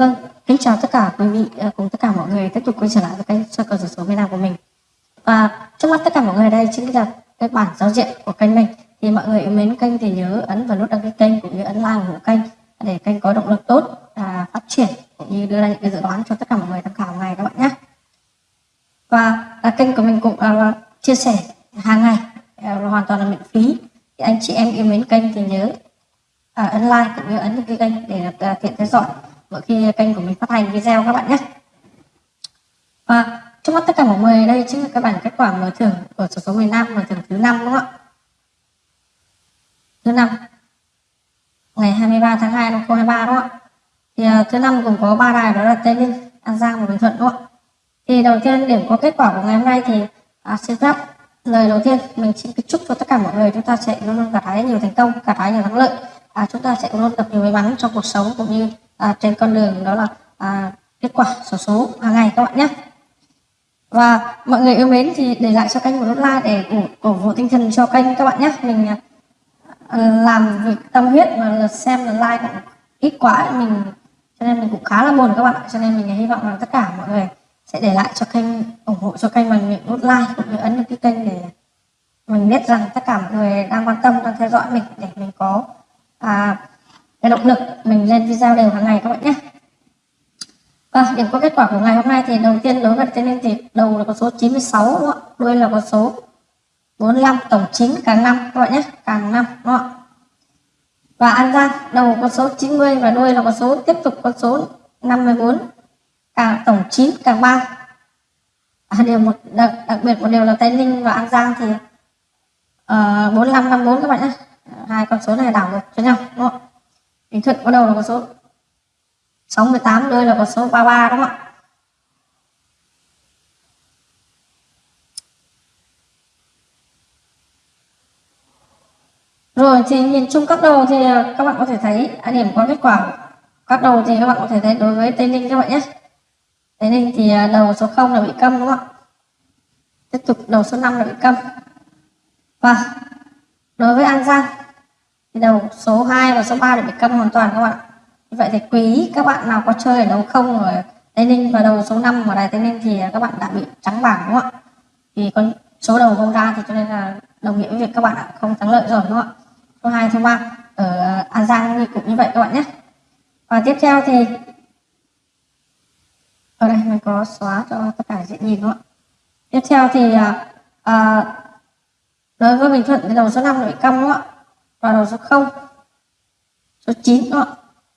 Vâng, kính chào tất cả quý vị à, cùng tất cả mọi người tiếp tục quay trở lại với kênh soi cầu số miền Nam của mình. Và trước mắt tất cả mọi người đây chính là cái bản giao diện của kênh mình. Thì mọi người yêu mến kênh thì nhớ ấn vào nút đăng ký kênh cũng như ấn like ủng hộ kênh để kênh có động lực tốt và phát triển cũng như đưa ra những cái dự đoán cho tất cả mọi người tham khảo ngày các bạn nhé. Và à, kênh của mình cũng à, chia sẻ hàng ngày à, hoàn toàn là miễn phí. Thì anh chị em yêu mến kênh thì nhớ à, ấn like cũng như ấn đăng ký kênh để được à, tiện theo dõi mỗi khi kênh của mình phát hành video các bạn nhé. Và chúc mắt tất cả mọi người đây chính là các bản kết quả mở thưởng của số số miền Nam mở thưởng thứ năm đúng không ạ? Thứ năm. Ngày 23 tháng 2 năm 2023 đúng không ạ? Thì uh, thứ năm cũng có ba đài đó là Tây Ninh An Giang và Bình Thuận đúng không ạ? Thì đầu tiên điểm có kết quả của ngày hôm nay thì à, xin phép lời đầu tiên mình xin chúc cho tất cả mọi người chúng ta sẽ luôn luôn gặt hái nhiều thành công gặt hái nhiều thắng lợi à, chúng ta sẽ luôn gặp nhiều may mắn trong cuộc sống cũng như à, trên con đường đó là à, kết quả số số hàng ngày các bạn nhé. Và mọi người yêu mến thì để lại cho kênh một nút like để cổ, cổ vũ tinh thần cho kênh các bạn nhé. Mình à, làm việc tâm huyết mà xem là like cũng ít quá mình cho nên mình cũng khá là buồn các bạn cho nên mình hy vọng là tất cả mọi người sẽ để lại cho kênh ủng hộ cho kênh bằng những nút like cũng như ấn đăng ký kênh để mình biết rằng tất cả mọi người đang quan tâm đang theo dõi mình để mình có à, cái động lực mình lên video đều hàng ngày các bạn nhé vâng, và điểm có kết quả của ngày hôm nay thì đầu tiên đối với tên lên thì đầu là con số 96 đúng không? đuôi là con số 45 tổng 9 càng năm các bạn nhé càng năm đúng không? và An Giang đầu con số 90 và đuôi là con số tiếp tục con số 54 càng tổng 9 càng 3 à, điều một đặc, đặc biệt một điều là Tây Ninh và An Giang thì ờ, uh, 4554 các bạn nhé hai con số này đảo ngược cho nhau đúng không? Bình Thuận có đầu là con số 68 đây là con số 33 đúng không ạ? Rồi thì nhìn chung các đầu thì à, các bạn có thể thấy à, điểm có kết quả các đầu thì các bạn có thể thấy đối với Tây Ninh các bạn nhé. Tây Ninh thì à, đầu số 0 là bị câm đúng không ạ? Tiếp tục đầu số 5 là bị câm. Và đối với An Giang đầu số 2 và số 3 để bị câm hoàn toàn các bạn. Như vậy thì quý các bạn nào có chơi ở đấu không ở Tây Ninh và đầu số 5 ở đài Tây Ninh thì các bạn đã bị trắng bảng đúng không ạ? Thì con số đầu không ra thì cho nên là đồng nghĩa với việc các bạn đã không thắng lợi rồi đúng không ạ? Số 2 số 3 ở à, An Giang thì cũng như vậy các bạn nhé. Và tiếp theo thì ở đây mình có xóa cho tất cả dễ nhìn đúng không ạ? Tiếp theo thì à, à, đối với Bình Thuận thì đầu số 5 bị câm đúng không ạ? Và đầu số 0 số 9 các bạn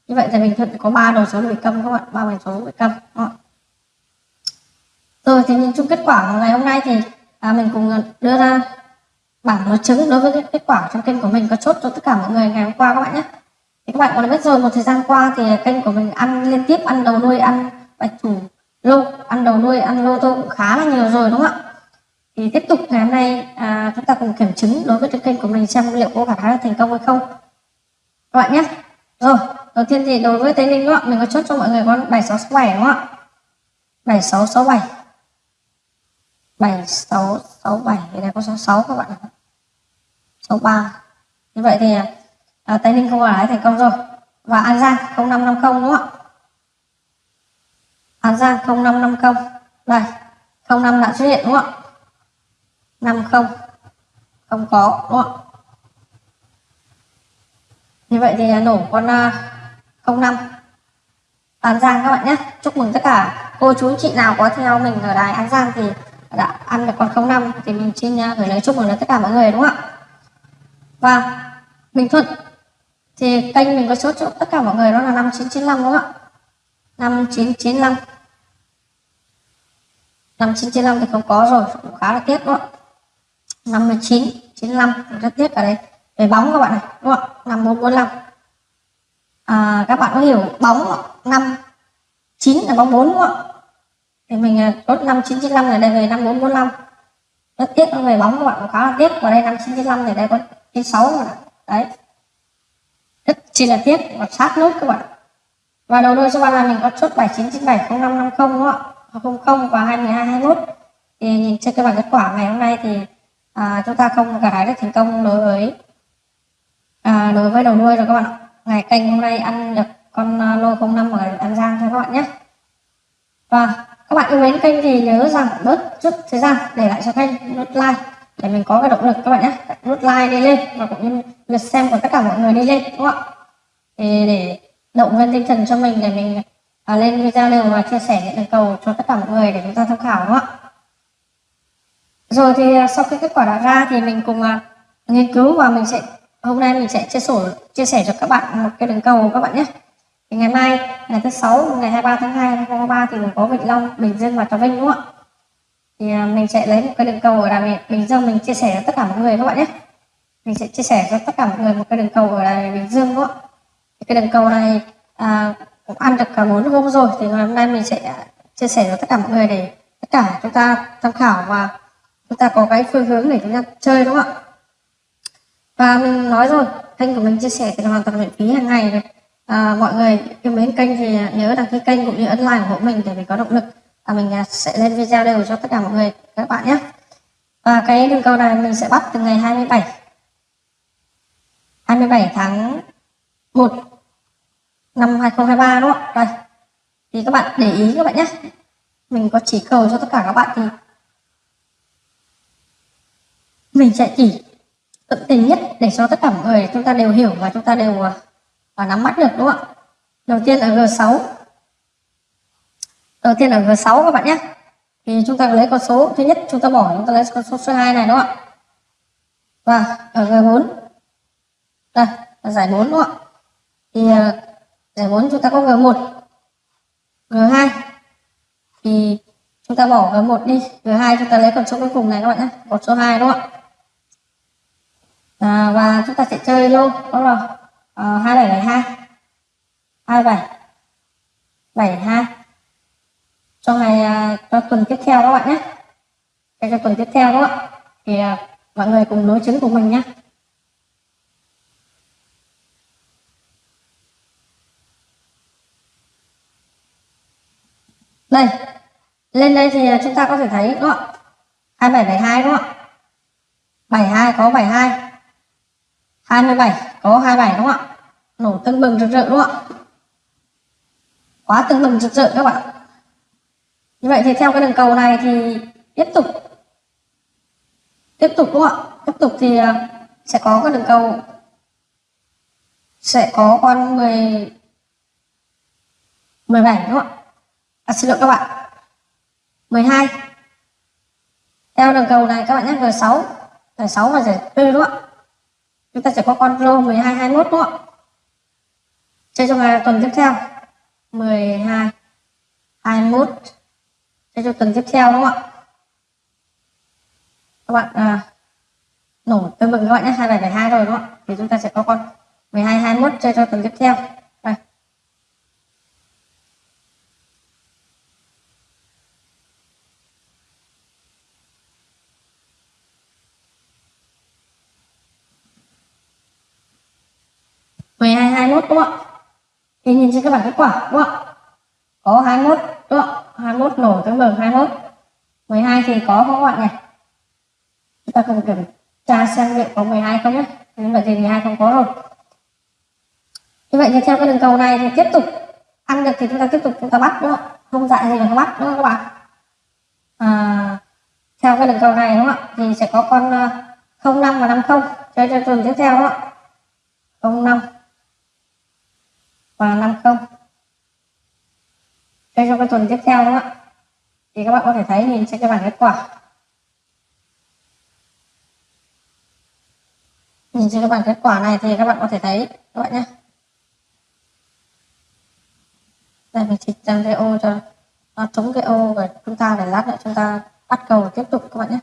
như vậy thì mình thuận có ba đầu số bị câm các bạn ba bài số bị câm các bạn rồi thì nhìn chung kết quả của ngày hôm nay thì à, mình cùng đưa ra bảng đối chứng đối với kết quả trong kênh của mình có chốt cho tất cả mọi người ngày hôm qua các bạn nhé. Thì các bạn có biết rồi một thời gian qua thì kênh của mình ăn liên tiếp ăn đầu nuôi ăn bạch thủ lô ăn đầu nuôi ăn lô tô cũng khá là nhiều rồi đúng không ạ? Thì tiếp tục ngày hôm nay à, chúng ta cùng kiểm chứng đối với cái kênh của mình xem liệu có khả năng thành công hay không. Các bạn nhé. Rồi đầu tiên thì đối với tây ninh đó mình có chốt cho mọi người con bảy sáu sáu bảy đúng không ạ? Bảy sáu sáu bảy. Bảy sáu sáu bảy thì đây có số sáu các bạn sáu ba. Như vậy thì à, tây ninh không có lái thành công rồi. Và an giang không năm năm không đúng không ạ? An giang không năm năm không. Đây không năm đã xuất hiện đúng không ạ? Năm không. Không có, đúng không như vậy thì nổ con à, 05 An Giang các bạn nhé. Chúc mừng tất cả cô chú chị nào có theo mình ở đài An Giang thì đã ăn được con 05 thì mình xin à, gửi lời chúc mừng đến tất cả mọi người, đúng không ạ? Và Bình Thuận thì kênh mình có số cho tất cả mọi người đó là 5995 đúng không ạ? 5995 5995 thì không có rồi, cũng khá là tiếc, đúng không ạ? 59 95 rất tiếc ở đây. Về bóng các bạn này đúng không? ạ 5445 à, các bạn có hiểu bóng 5 9 là bóng 4 đúng không thì mình à, chốt 5995 này đây về 5445 rất tiếc nó về bóng các bạn khá là tiếc. Và đây 5995 này đây có trên 6 rồi đấy. Rất chỉ là tiếc và sát nút các bạn và đầu đôi số ba là mình có chốt 7997 0550 đúng không ạ? 00 và 2221 thì nhìn trên cái bảng kết quả ngày hôm nay thì à, chúng ta không gặt hái được thành công đối với à, đối với đầu nuôi rồi các bạn ngày kênh hôm nay ăn được con à, lô 05 ở An Giang thôi các bạn nhé. Và các bạn yêu mến kênh thì nhớ rằng bớt chút thời gian để lại cho kênh nút like để mình có cái động lực các bạn nhé. Nút like đi lên và cũng như lượt xem của tất cả mọi người đi lên đúng không ạ? Thì để động viên tinh thần cho mình để mình à, lên video đều và chia sẻ những đường cầu cho tất cả mọi người để chúng ta tham khảo đúng không ạ? Rồi thì à, sau khi kết quả đã ra thì mình cùng uh, nghiên cứu và mình sẽ hôm nay mình sẽ chia sẻ chia sẻ cho các bạn một cái đường cầu các bạn nhé. Thì ngày mai ngày thứ sáu ngày 23 tháng 2 2023 thì mình có Vĩnh Long Bình Dương và Trà Vinh đúng không ạ? Thì à, mình sẽ lấy một cái đường cầu ở Đà Bình Dương mình chia sẻ cho tất cả mọi người các bạn nhé. Mình sẽ chia sẻ cho tất cả mọi người một cái đường cầu ở Đà Bình Dương đúng không ạ? Thì cái đường cầu này à, cũng ăn được cả bốn hôm rồi thì ngày hôm nay mình sẽ chia sẻ cho tất cả mọi người để tất cả chúng ta tham khảo và chúng ta có cái phương hướng để chúng ta chơi đúng không ạ? Và mình nói rồi kênh của mình chia sẻ thì hoàn toàn miễn phí hàng ngày này, à, mọi người yêu mến kênh thì nhớ đăng ký kênh cũng như ấn like ủng hộ mình để mình có động lực. Và mình à, sẽ lên video đều cho tất cả mọi người các bạn nhé. Và cái đường cầu này mình sẽ bắt từ ngày 27 27 tháng 1 năm 2023 đúng không ạ? Đây. Thì các bạn để ý các bạn nhé. Mình có chỉ cầu cho tất cả các bạn thì mình sẽ chỉ tự tin nhất để cho tất cả mọi người chúng ta đều hiểu và chúng ta đều và nắm bắt được đúng không ạ? Đầu tiên là G6 đầu tiên là G6 các bạn nhé. Thì chúng ta lấy con số thứ nhất chúng ta bỏ chúng ta lấy con số số 2 này đúng không ạ? Và ở G4 đây là giải 4 đúng không ạ? Thì uh, giải 4 chúng ta có G1 G2 thì chúng ta bỏ G1 đi G2 chúng ta lấy con số cuối cùng này các bạn nhé con số 2 đúng không ạ? À, và chúng ta sẽ chơi lô đó là hai bảy bảy hai. Hai bảy. Bảy hai. Cho ngày à, cho tuần tiếp theo các bạn nhé. Cho tuần tiếp theo các bạn. Thì à, mọi người cùng đối chứng của mình nhé. Đây. Lên đây thì à, chúng ta có thể thấy đúng không hai bảy bảy hai đúng không bảy hai có bảy hai. 27 có 27 đúng không ạ? Nổ tưng bừng rực rỡ đúng không ạ? Quá tưng bừng rực rỡ các bạn. Như vậy thì theo cái đường cầu này thì tiếp tục tiếp tục đúng không ạ? Tiếp tục thì à, sẽ có cái đường cầu sẽ có con 10 17 đúng không ạ? À, xin lỗi các bạn. 12 theo đường cầu này các bạn nhé G6 giải 6 và giải 4 đúng không ạ? Chúng ta sẽ có con rô 12 21 đúng không ạ? Chơi trong ngày tuần tiếp theo. 12 21 chơi cho tuần tiếp theo đúng không ạ? Các bạn à, nổ tương mừng các bạn nhé 2772 rồi đúng không ạ? Thì chúng ta sẽ có con 12 21 chơi cho tuần tiếp theo đây 12 21 đúng không ạ? Thì nhìn trên các bảng kết quả đúng không ạ? Có 21 đúng không ạ? 21 nổ tương bừng 21 12 thì có không các bạn nhỉ? chúng ta cần kiểm tra xem liệu có 12 không nhé. Như vậy thì 12 không có rồi. Như vậy thì theo cái đường cầu này thì tiếp tục ăn được thì chúng ta tiếp tục chúng ta bắt đúng không không dạy gì là không bắt đúng không các bạn? À, theo cái đường cầu này đúng không ạ? Thì sẽ có con ờ, 05 và 50 chơi cho tuần tiếp theo đúng không ạ? 05 và 50 đây trong cái tuần tiếp theo đó thì các bạn có thể thấy nhìn trên cái bảng kết quả. Nhìn trên cái bảng kết quả này thì các bạn có thể thấy, các bạn nhé. Đây, mình chỉ dần cái ô cho nó chống cái ô và chúng ta để lát nữa chúng ta bắt cầu tiếp tục các bạn nhé.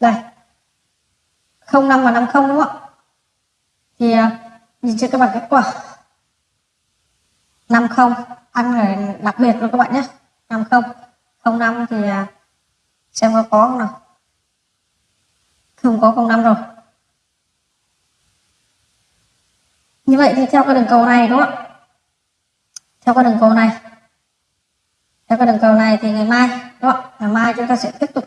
Đây. 05 và 50 đúng không ạ? Thì à, nhìn trên các bảng kết quả. 50 ăn là đặc biệt luôn các bạn nhé. 50 05 thì à, xem có có không nào. Không có 05 rồi. Như vậy thì theo cái đường cầu này đúng không ạ? Theo cái đường cầu này. Theo cái đường cầu này thì ngày mai, đúng không ngày mai chúng ta sẽ tiếp tục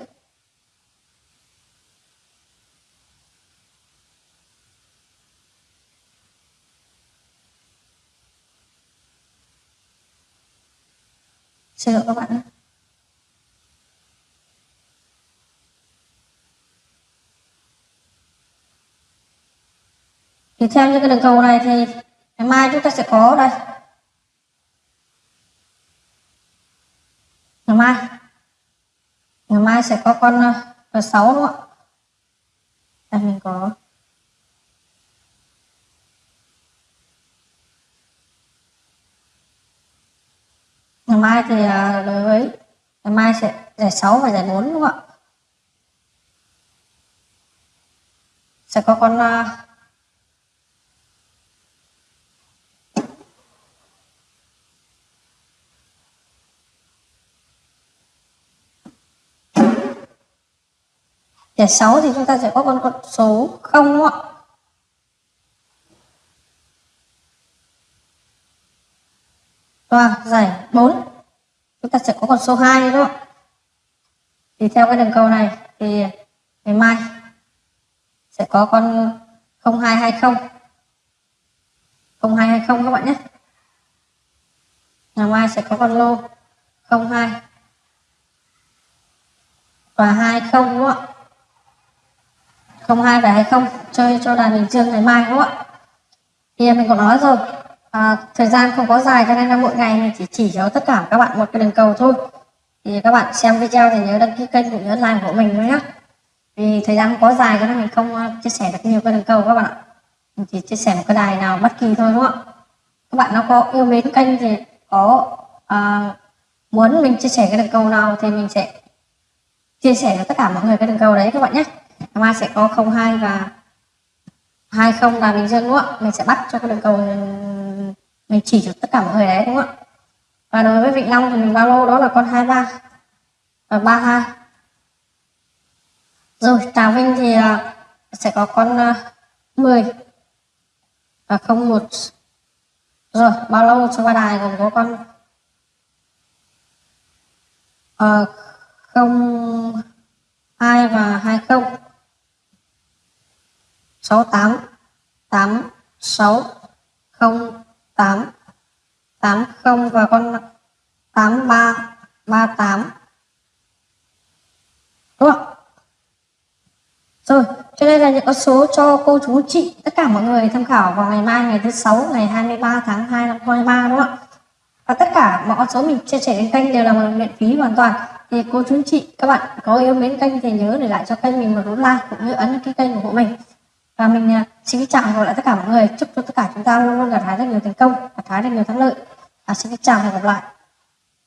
chờ các bạn ạ. thì theo như cái đường cầu này thì ngày mai chúng ta sẽ có đây. Ngày mai. Ngày mai sẽ có con ờ, R6 đúng không ạ? Đây, mình có. Ngày mai thì à, đối với ngày mai sẽ giải 6 và giải 4 đúng không ạ sẽ có con uh, Giải 6 thì chúng ta sẽ có con con số 0 đúng không ạ? Và giải 4 chúng ta sẽ có con số 2 đúng không? Thì theo cái đường cầu này thì ngày mai sẽ có con 0220 0220 các bạn nhé. Ngày mai sẽ có con lô 02 và 20 đúng không ạ? 02 và 20 chơi cho đàn Bình Dương ngày mai đúng không ạ? Thì mình có nói rồi, à, thời gian không có dài cho nên là mỗi ngày mình chỉ chỉ cho tất cả các bạn một cái đường cầu thôi. Thì các bạn xem video thì nhớ đăng ký kênh cũng nhớ like của mình nữa nhé. Vì thời gian không có dài cho nên mình không à, chia sẻ được nhiều cái đường cầu các bạn ạ. Mình chỉ chia sẻ một cái đài nào bất kỳ thôi đúng không ạ? Các bạn nào có yêu mến kênh thì có à, muốn mình chia sẻ cái đường cầu nào thì mình sẽ chia sẻ cho tất cả mọi người cái đường cầu đấy các bạn nhé ngày mai sẽ có 02 và 20 là bình dương đúng không ạ mình sẽ bắt cho cái đường cầu mình chỉ cho tất cả mọi người đấy đúng không ạ? Và đối với vịnh long thì mình bao lô đó là con 23 và 32 rồi trà vinh thì à, sẽ có con à, 10 và 01 rồi bao lâu cho ba đài gồm có con? Uh, không hai và hai không. Sáu tám tám sáu không tám tám không và con tám ba ba tám. Đúng không rồi, cho đây là những con số cho cô chú chị, tất cả mọi người tham khảo vào ngày mai, ngày thứ sáu, ngày 23 tháng 2 năm 2023 đúng không ạ? Và tất cả mọi con số mình chia sẻ trên kênh đều là miễn phí hoàn toàn. Thì cô chú chị, các bạn có yêu mến kênh thì nhớ để lại cho kênh mình một nút like cũng như ấn cái kênh của mình và mình à, xin xin chào và lại tất cả mọi người. Chúc cho tất cả chúng ta luôn luôn gặt hái rất nhiều thành công, gặt hái được nhiều thắng lợi. Và xin chào và hẹn gặp lại.